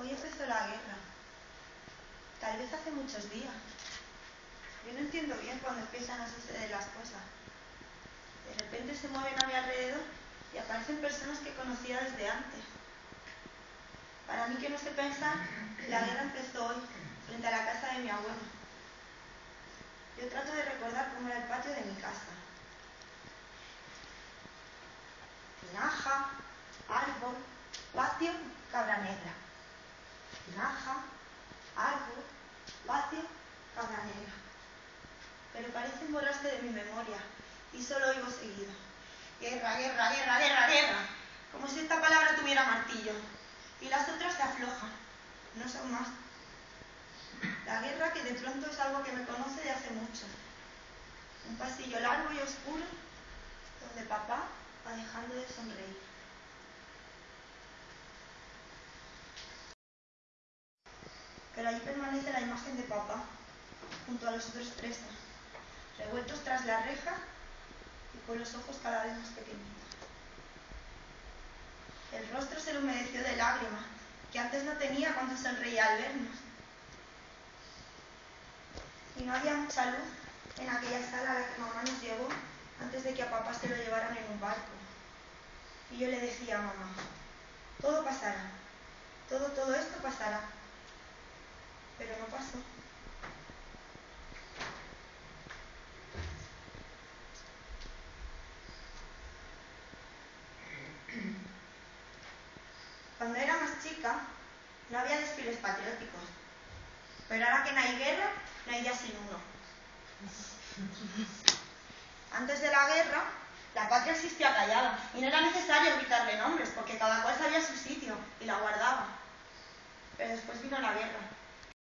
Hoy empezó la guerra. Tal vez hace muchos días. Yo no entiendo bien cuando empiezan a suceder las cosas. De repente se mueven a mi alrededor y aparecen personas que conocía desde antes. Para mí que no sé pensar, la guerra empezó hoy, frente a la casa de mi abuelo. Yo trato de recordar cómo era el patio de mi casa. Tinaja, árbol, patio, cabra negra. Tinaja, árbol, patio, cabra negra. Pero parecen borrarse de mi memoria y solo oigo seguido. Guerra, guerra, guerra, guerra, guerra. Como si esta palabra tuviera martillo. Y las otras se aflojan. No son más. La guerra que de pronto es algo que me conoce de hace mucho. Un pasillo largo y oscuro donde papá va dejando de sonreír. Pero allí permanece la imagen de papá, junto a los otros tres, revueltos tras la reja y con los ojos cada vez más pequeñitos. El rostro se le humedeció de lágrimas, que antes no tenía cuando sonreía al vernos. Y no había mucha luz en aquella sala a la que mamá nos llevó antes de que a papá se lo llevaran en un barco. Y yo le decía a mamá, todo pasará, todo, todo esto pasará. Cuando era más chica, no había desfiles patrióticos. Pero ahora que no hay guerra, no hay día sin uno. Antes de la guerra, la patria existía callada y no era necesario gritarle nombres porque cada cual sabía su sitio y